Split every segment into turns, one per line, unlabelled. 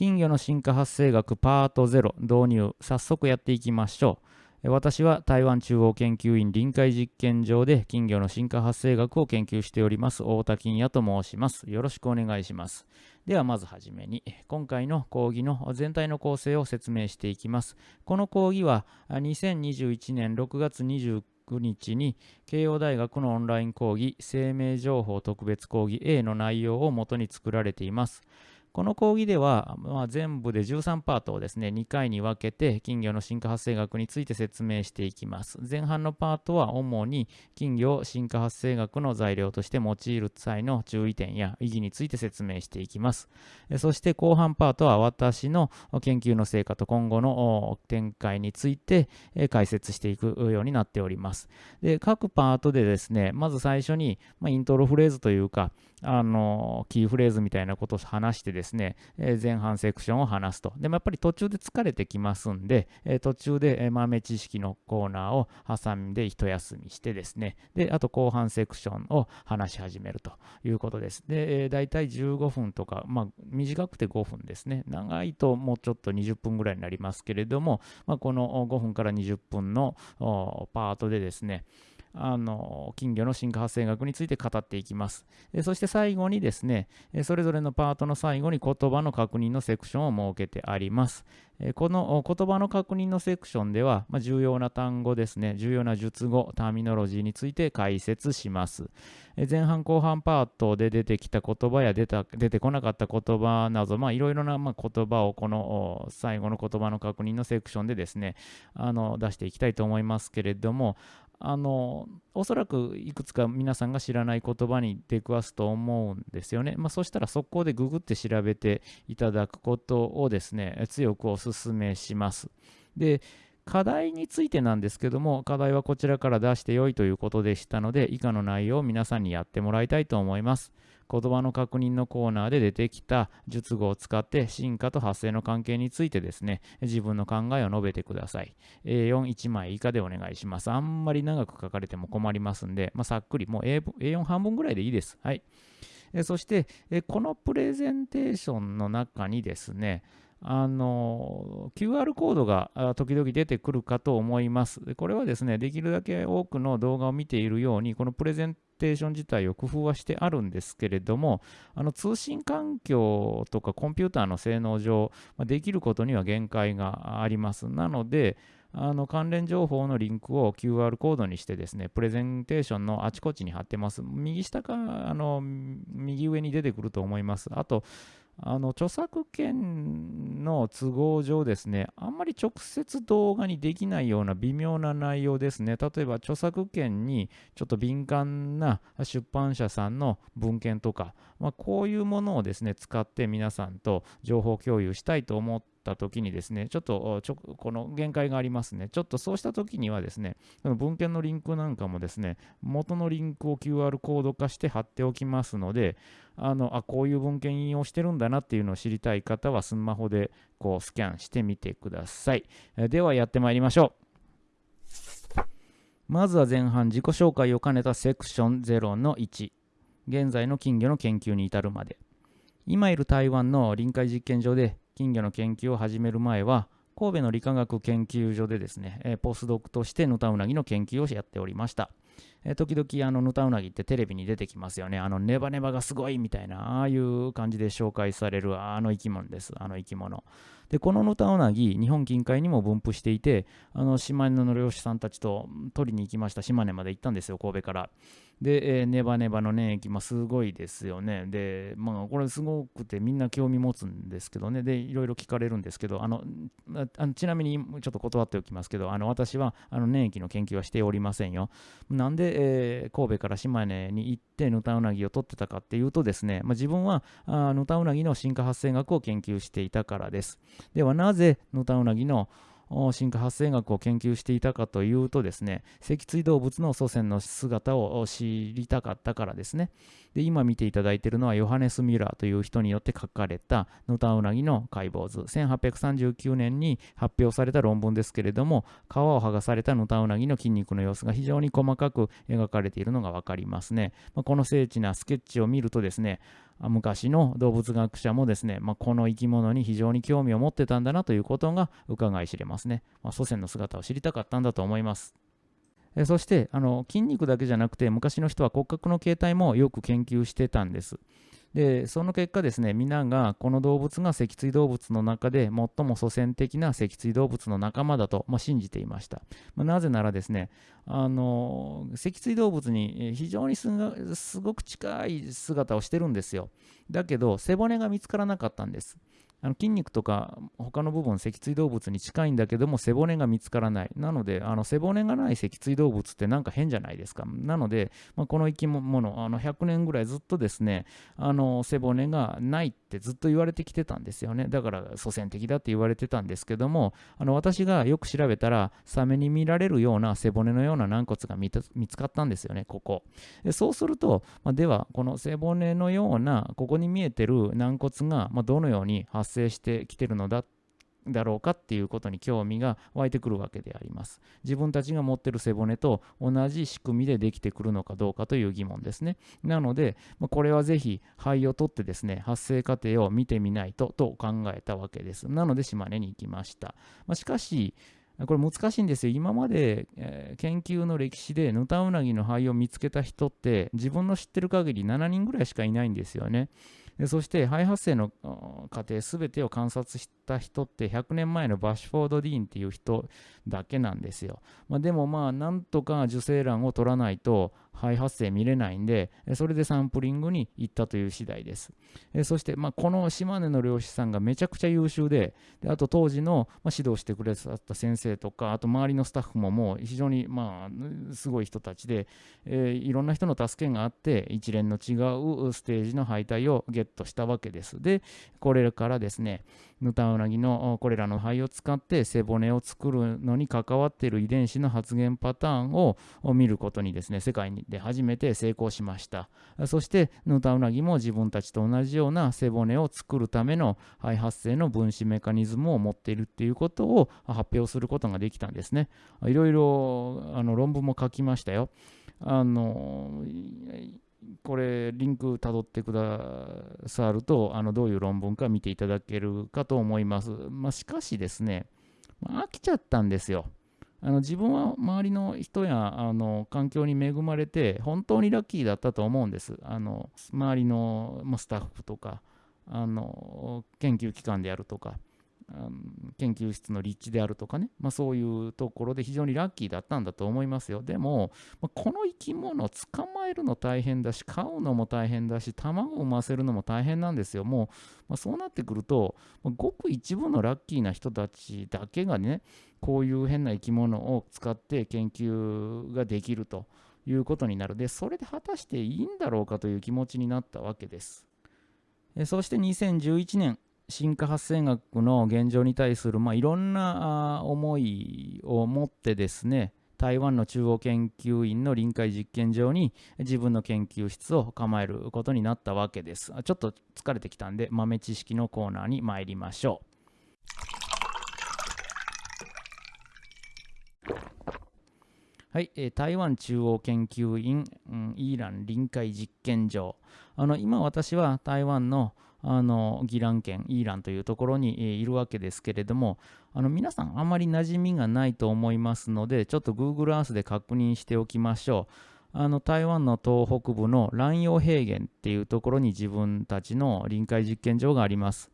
金魚の進化発生学パート0導入早速やっていきましょう。私は台湾中央研究院臨海実験場で金魚の進化発生学を研究しております太田金也と申します。よろしくお願いします。ではまずはじめに今回の講義の全体の構成を説明していきます。この講義は2021年6月29日に慶応大学のオンライン講義生命情報特別講義 A の内容をもとに作られています。この講義では、まあ、全部で13パートをですね、2回に分けて金魚の進化発生学について説明していきます。前半のパートは主に金魚進化発生学の材料として用いる際の注意点や意義について説明していきます。そして後半パートは私の研究の成果と今後の展開について解説していくようになっております。で各パートでですね、まず最初に、まあ、イントロフレーズというか、あのキーフレーズみたいなことを話してですね、え前半セクションを話すと。でもやっぱり途中で疲れてきますんで、え途中で、豆知識のコーナーを挟んで一休みしてですね、で、あと後半セクションを話し始めるということです。で、えー、大体15分とか、まあ、短くて5分ですね。長いともうちょっと20分ぐらいになりますけれども、まあ、この5分から20分のパートでですね、あの金魚の進化発生学について語っていきます。そして最後にですね、それぞれのパートの最後に言葉の確認のセクションを設けてあります。この言葉の確認のセクションでは、まあ、重要な単語ですね、重要な述語、ターミノロジーについて解説します。前半後半パートで出てきた言葉や出た出てこなかった言葉など、いろいろなま言葉をこの最後の言葉の確認のセクションでですね、あの出していきたいと思いますけれども、あのおそらくいくつか皆さんが知らない言葉に出くわすと思うんですよね。まあ、そしたら速攻でググって調べていただくことをですね、強くお勧めします。で、課題についてなんですけども、課題はこちらから出してよいということでしたので、以下の内容を皆さんにやってもらいたいと思います。言葉の確認のコーナーで出てきた述語を使って進化と発生の関係についてですね、自分の考えを述べてください。A41 枚以下でお願いします。あんまり長く書かれても困りますんで、まあ、さっくり、もう A4 半分ぐらいでいいです。はい。そして、このプレゼンテーションの中にですね、あの QR コードが時々出てくるかと思います。これはですね、できるだけ多くの動画を見ているように、このプレゼンテーション自体を工夫はしてあるんですけれども、あの通信環境とかコンピューターの性能上、できることには限界があります。なので、あの関連情報のリンクを QR コードにしてですね、プレゼンテーションのあちこちに貼ってます。右下か、あの、右上に出てくると思います。あと、あの著作権の都合上ですね、あんまり直接動画にできないような微妙な内容ですね。例えば著作権にちょっと敏感な出版社さんの文献とか、まあ、こういうものをですね、使って皆さんと情報共有したいと思ってた時にですね、ちょっとちょこの限界がありますね。ちょっとそうした時にはですね、文献のリンクなんかもですね、元のリンクを QR コード化して貼っておきますので、あのあこういう文献引用してるんだなっていうのを知りたい方はスマホでこうスキャンしてみてください。ではやってまいりましょう。まずは前半自己紹介を兼ねたセクション0の1。現在の金魚の研究に至るまで。今いる台湾の臨海実験場で金魚の研究を始める前は神戸の理化学研究所でですね、えポスドクとしてヌタウナギの研究をやっておりました。え時々あのヌタウナギってテレビに出てきますよね。あのネバネバがすごいみたいな、ああいう感じで紹介されるあの生き物です。あの生き物。で、このヌタウナギ、日本近海にも分布していて、あの島根の漁師さんたちと取りに行きました。島根まで行ったんですよ、神戸から。で、えー、ネバネバの粘液、まあ、すごいですよね。で、まあ、これすごくてみんな興味持つんですけどね。で、いろいろ聞かれるんですけど、あの、あのちなみにちょっと断っておきますけど、あの私はあの粘液の研究はしておりませんよ。なんで、えー、神戸から島根に行ってヌタウナギを取ってたかっていうとですね、まあ、自分はあヌタウナギの進化発生学を研究していたからです。では、なぜヌタウナギの進化発生学を研究していたかというとですね、脊椎動物の祖先の姿を知りたかったからですね。で今見ていただいているのはヨハネス・ミュラーという人によって書かれたヌタウナギの解剖図1839年に発表された論文ですけれども皮を剥がされたヌタウナギの筋肉の様子が非常に細かく描かれているのが分かりますね、まあ、この精緻なスケッチを見るとですね昔の動物学者もですね、まあ、この生き物に非常に興味を持ってたんだなということが伺い知れますね、まあ、祖先の姿を知りたかったんだと思いますえそしてあの筋肉だけじゃなくて昔の人は骨格の形態もよく研究してたんです。でその結果ですね皆がこの動物が脊椎動物の中で最も祖先的な脊椎動物の仲間だと、まあ、信じていました、まあ、なぜならですねあの脊椎動物に非常にすごく近い姿をしてるんですよ。だけど背骨が見つからなかったんです。あの筋肉とか他の部分脊椎動物に近いんだけども背骨が見つからない。なのであの背骨がない脊椎動物ってなんか変じゃないですか。なので、まあ、この生き物あの100年ぐらいずっとですねあの背骨がないってずっと言われてきてたんですよね。だから祖先的だって言われてたんですけどもあの私がよく調べたらサメに見られるような背骨のような軟骨が見つかったんですよねここ。でそうすると、まあ、ではこの背骨のようなここに見えてる軟骨が、まあ、どのように発生してきてるのだってだろうかっていうことに興味が湧いてくるわけであります。自分たちが持ってる背骨と同じ仕組みでできてくるのかどうかという疑問ですね。なので、これはぜひ肺を取ってですね、発生過程を見てみないとと考えたわけです。なので島根に行きました。まあ、しかし、これ難しいんですよ。今まで、えー、研究の歴史でヌタウナギの肺を見つけた人って自分の知ってる限り7人ぐらいしかいないんですよね。でそして肺発生の過程全てを観察してた人って100年前のバッシュフォード・ディーンっていう人だけなんですよ。まあ、でもまあなんとか受精卵を取らないと肺発生見れないんで、それでサンプリングに行ったという次第です。そして、まあ、この島根の漁師さんがめちゃくちゃ優秀で、であと当時の、ま指導してくれた先生とか、あと周りのスタッフももう非常に、まあ、すごい人たちで、えー、いろんな人の助けがあって、一連の違うステージの敗退をゲットしたわけです。で、これからですね、ヌタウナギのこれらの肺を使って背骨を作るのに関わっている遺伝子の発現パターンを見ることにですね、世界で初めて成功しました。そしてヌタウナギも自分たちと同じような背骨を作るための肺発生の分子メカニズムを持っているっていうことを発表することができたんですね。いろいろあの論文も書きましたよ。あのこれリンクたどってくださるとあのどういう論文か見ていただけるかと思います。まあ、しかしですね、まあ、飽きちゃったんですよ。あの自分は周りの人やあの環境に恵まれて本当にラッキーだったと思うんです。あの周りの、スタッフとかあの研究機関であるとか研究室の立地であるとかね、まあ、そういうところで非常にラッキーだったんだと思いますよ。でも、この生き物を捕まえるの大変だし、飼うのも大変だし、卵を産ませるのも大変なんですよ。もう、まあ、そうなってくると、ごく一部のラッキーな人たちだけがね、こういう変な生き物を使って研究ができるということになる。で、それで果たしていいんだろうかという気持ちになったわけです。そして2011年、進化発生学の現状に対する、まあ、いろんな思いを持ってですね台湾の中央研究院の臨海実験場に自分の研究室を構えることになったわけです。ちょっと疲れてきたんで豆知識のコーナーに参りましょう。はい、えー、台湾中央研究院、うん、イーラン臨海実験場。あの今私は台湾のあのギラン県イーランというところに、いるわけですけれどもあの皆さんあまり馴染みがないと思いますのでちょっと Google Earth で確認しておきましょうあの台湾の東北部の蘭陽平原っていうところに自分たちの臨海実験場があります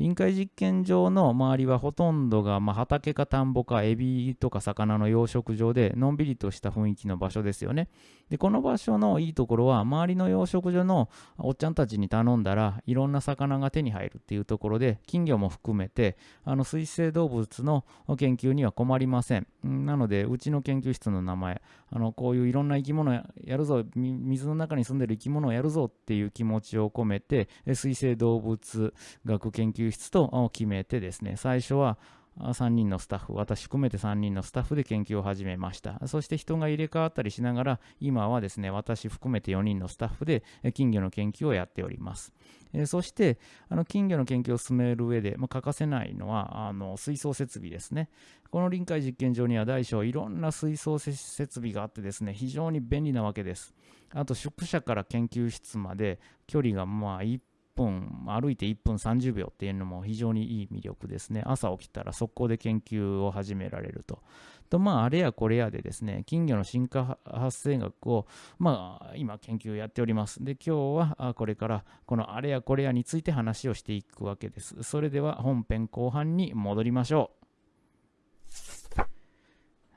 臨海実験場の周りはほとんどが、まあ、畑か田んぼかエビとか魚の養殖場でのんびりとした雰囲気の場所ですよね。でこの場所のいいところは周りの養殖場のおっちゃんたちに頼んだらいろんな魚が手に入るっていうところで金魚も含めてあの水生動物の研究には困りません。なのでうちの研究室の名前あのこういういろんな生き物やるぞ水の中に住んでる生き物をやるぞっていう気持ちを込めて水生動物学研究室と決めてですね最初は3人のスタッフ、私含めて3人のスタッフで研究を始めました。そして人が入れ替わったりしながら、今はですね、私含めて4人のスタッフで金魚の研究をやっております。えそして、あの金魚の研究を進める上で、まあ、欠かせないのはあの水槽設備ですね。この臨海実験場には大小いろんな水槽設備があってですね、非常に便利なわけです。あと宿舎から研究室まで距離がまあ1分、歩いて1分30秒っていうのも非常にいい魅力ですね。朝起きたら速攻で研究を始められると。と、まあ、あれやこれやでですね、金魚の進化発生学を、まあ、今研究やっております。で、今日はこれからこのあれやこれやについて話をしていくわけです。それでは本編後半に戻りましょう。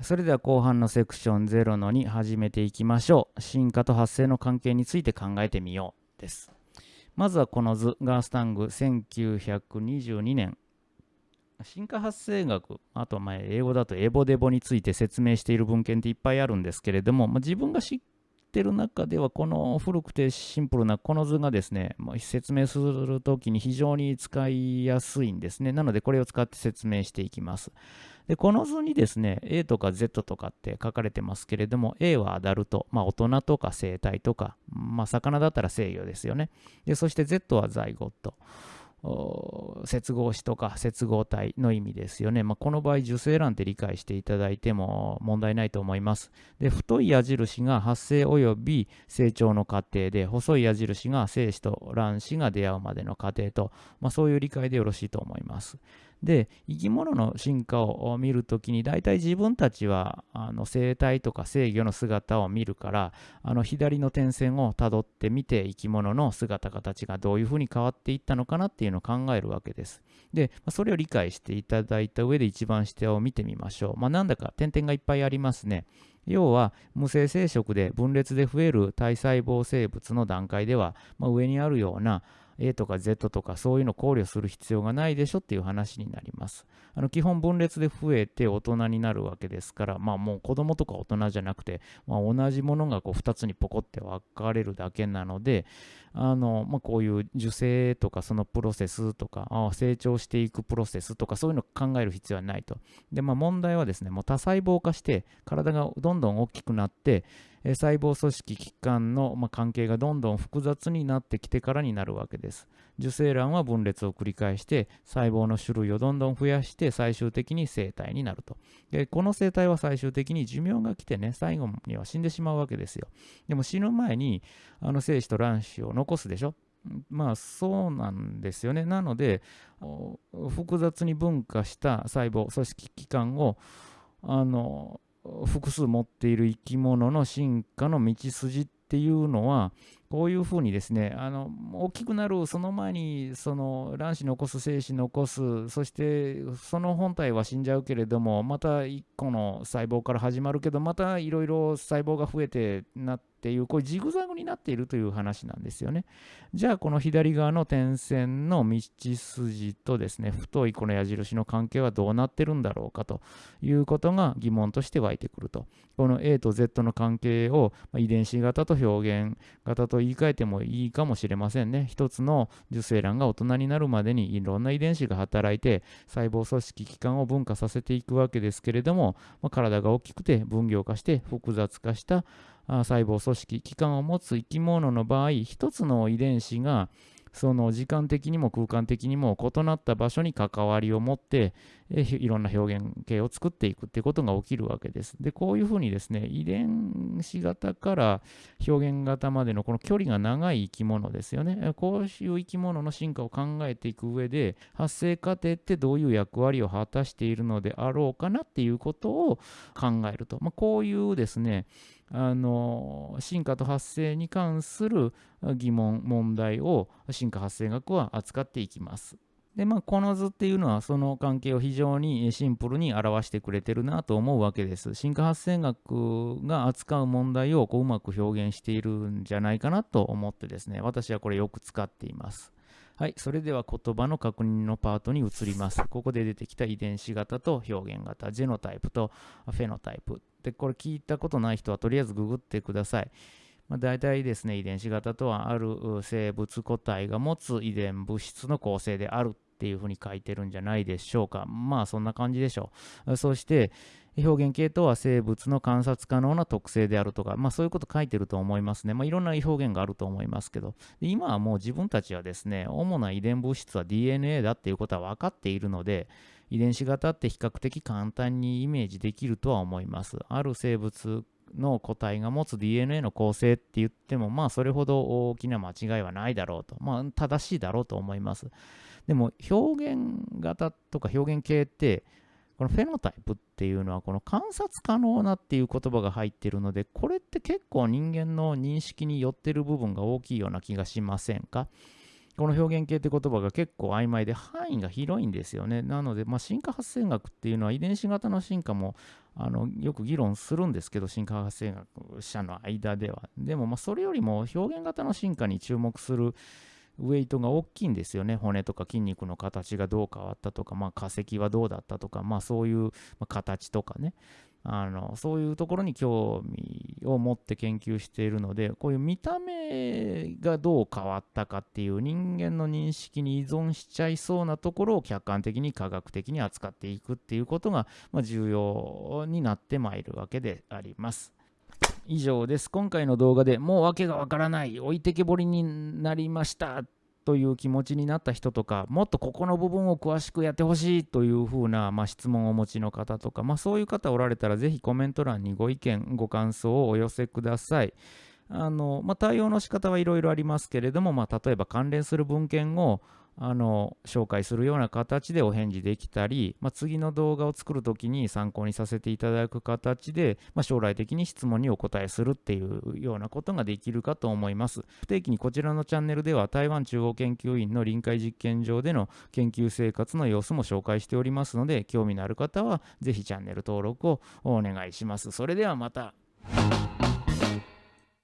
それでは後半のセクション0の2始めていきましょう。進化と発生の関係について考えてみようです。まずはこの図、ガースタング1922年。進化発生学、あとはま英語だとエボデボについて説明している文献っていっぱいあるんですけれども、まあ、自分がしってる中ではこの古くてシンプルなこの図がですね、まあ、説明するときに非常に使いやすいんですね。なのでこれを使って説明していきます。で、この図にですね、A とか Z とかって書かれてますけれども、A はアダルト、まあ、大人とか生体とか、まあ、魚だったら制御ですよね。で、そして Z はザイゴット。接合子とか接合体の意味ですよね。まあ、この場合、受精卵って理解していただいても問題ないと思います。で、太い矢印が発生及び成長の過程で、細い矢印が精子と卵子が出会うまでの過程と、まあ、そういう理解でよろしいと思います。で生き物の進化を見るときに大体自分たちはあの生態とか制御の姿を見るからあの左の点線をたどってみて生き物の姿形がどういうふうに変わっていったのかなっていうのを考えるわけです。でそれを理解していただいた上で一番下を見てみましょう。まあ、なんだか点々がいっぱいありますね。要は無性生殖で分裂で増える体細胞生物の段階では、まあ、上にあるような A とか Z とかそういうの考慮する必要がないでしょっていう話になります。あの基本分裂で増えて大人になるわけですから、まあもう子供とか大人じゃなくて、まあ、同じものがこう2つにポコって分かれるだけなので、あのまあ、こういう受精とかそのプロセスとかあ成長していくプロセスとかそういうのを考える必要はないと。で、まあ、問題はですね、もう多細胞化して体がどんどん大きくなって、え細胞組織器官の、まあ、関係がどんどん複雑になってきてからになるわけです。受精卵は分裂を繰り返して細胞の種類をどんどん増やして最終的に生体になると。でこの生体は最終的に寿命が来てね最後には死んでしまうわけですよ。でも死ぬ前にあの精子と卵子を残すでしょ？まあそうなんですよね。なので複雑に分化した細胞組織器官をあの複数持っている生き物の進化の道筋っていうのはこういうふうにですねあの大きくなるその前にその卵子残す精子残すそしてその本体は死んじゃうけれどもまた1個の細胞から始まるけどまたいろいろ細胞が増えてなってっていう、こういうジグザグになっているという話なんですよね。じゃあ、この左側の点線の道筋とですね、太いこの矢印の関係はどうなってるんだろうかということが疑問として湧いてくると。この A と Z の関係を遺伝子型と表現型と言い換えてもいいかもしれませんね。一つの受精卵が大人になるまでにいろんな遺伝子が働いて細胞組織器官を分化させていくわけですけれども、まあ、体が大きくて分業化して複雑化した細胞組織器官を持つ生き物の場合一つの遺伝子がその時間的にも空間的にも異なった場所に関わりを持って、いろんな表現形を作っていくっていうことが起きるわけです。で、こういうふうにですね、遺伝子型から表現型までのこの距離が長い生き物ですよね。こういう生き物の進化を考えていく上で、発生過程ってどういう役割を果たしているのであろうかなっていうことを考えると。まあ、こういうですね、あの進化と発生に関する疑問問題を進化発生学は扱っていきます。でまあ、この図っていうのはその関係を非常にシンプルに表してくれてるなと思うわけです。進化発生学が扱う問題をこううまく表現しているんじゃないかなと思ってですね、私はこれよく使っています。はい、それでは言葉の確認のパートに移ります。ここで出てきた遺伝子型と表現型、ジェノタイプとフェノタイプ。で、これ聞いたことない人はとりあえずググってください。まあ、大体ですね、遺伝子型とはある生物個体が持つ遺伝物質の構成であるっていうふうに書いてるんじゃないでしょうか。まあそんな感じでしょう。そして表現系とは生物の観察可能な特性であるとか、まあそういうこと書いてると思いますね。まあいろんな表現があると思いますけど、今はもう自分たちはですね、主な遺伝物質は DNA だっていうことは分かっているので、遺伝子型って比較的簡単にイメージできるとは思います。ある生物の個体が持つ DNA の構成って言っても、まあそれほど大きな間違いはないだろうと。まあ正しいだろうと思います。でも表現型とか表現系って、このフェノタイプっていうのはこの観察可能なっていう言葉が入ってるので、これって結構人間の認識によってる部分が大きいような気がしませんか？この表現系って言葉が結構曖昧で範囲が広いんですよね。なので、まあ、進化発生学っていうのは遺伝子型の進化もあのよく議論するんですけど、進化発生学者の間では。でも、まあ、それよりも表現型の進化に注目するウェイトが大きいんですよね。骨とか筋肉の形がどう変わったとか、まあ、化石はどうだったとか、まあ、そういう形とかね。あのそういうところに興味を持って研究しているのでこういう見た目がどう変わったかっていう人間の認識に依存しちゃいそうなところを客観的に科学的に扱っていくっていうことが、まあ、重要になってまいるわけであります。以上です。今回の動画でもう訳がわからない、置いてけぼりになりましたという気持ちになった人とか、もっとここの部分を詳しくやってほしいというふうな、まあ、質問をお持ちの方とか、まあ、そういう方おられたら、ぜひコメント欄にご意見、ご感想をお寄せください。あのまあ、対応の仕方はいろいろありますけれども、まあ、例えば関連する文献をあの紹介するような形でお返事できたり、まあ、次の動画を作るときに参考にさせていただく形で、まあ、将来的に質問にお答えするっていうようなことができるかと思います。不定期にこちらのチャンネルでは台湾中央研究院の臨海実験場での研究生活の様子も紹介しておりますので、興味のある方はぜひチャンネル登録をお願いします。それではまた。